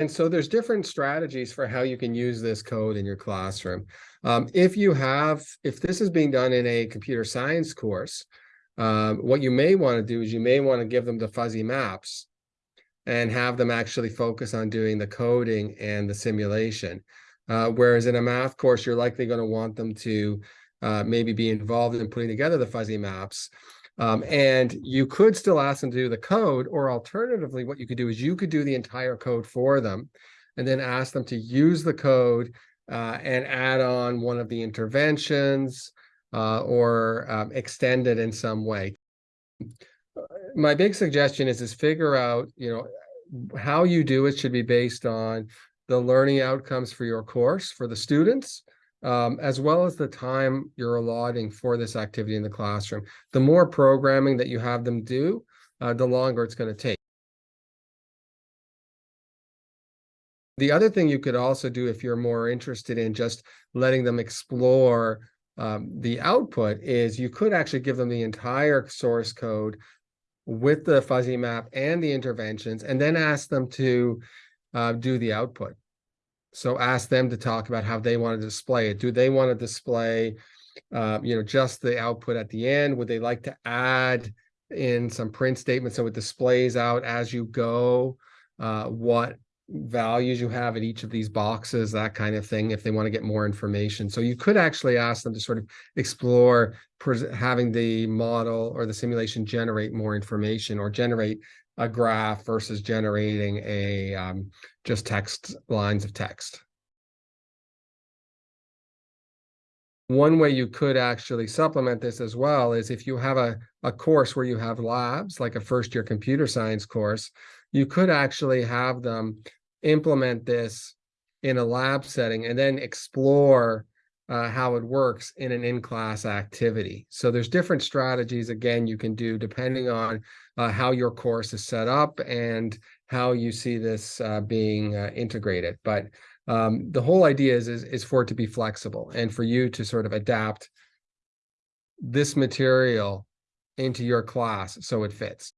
And so there's different strategies for how you can use this code in your classroom. Um, if you have, if this is being done in a computer science course, um, what you may want to do is you may want to give them the fuzzy maps and have them actually focus on doing the coding and the simulation. Uh, whereas in a math course, you're likely going to want them to uh, maybe be involved in putting together the fuzzy maps. Um, and you could still ask them to do the code, or alternatively, what you could do is you could do the entire code for them and then ask them to use the code uh, and add on one of the interventions uh, or um, extend it in some way. My big suggestion is, is figure out, you know, how you do it should be based on the learning outcomes for your course for the students um, as well as the time you're allotting for this activity in the classroom. The more programming that you have them do, uh, the longer it's going to take. The other thing you could also do if you're more interested in just letting them explore um, the output is you could actually give them the entire source code with the fuzzy map and the interventions, and then ask them to uh, do the output. So ask them to talk about how they want to display it. Do they want to display, uh, you know, just the output at the end? Would they like to add in some print statements so it displays out as you go uh, what values you have at each of these boxes, that kind of thing, if they want to get more information. So you could actually ask them to sort of explore having the model or the simulation generate more information or generate a graph versus generating a um, just text lines of text. One way you could actually supplement this as well is if you have a, a course where you have labs, like a first year computer science course, you could actually have them implement this in a lab setting and then explore uh, how it works in an in-class activity. So there's different strategies, again, you can do depending on uh, how your course is set up and how you see this uh, being uh, integrated. But um, the whole idea is, is, is for it to be flexible and for you to sort of adapt this material into your class so it fits.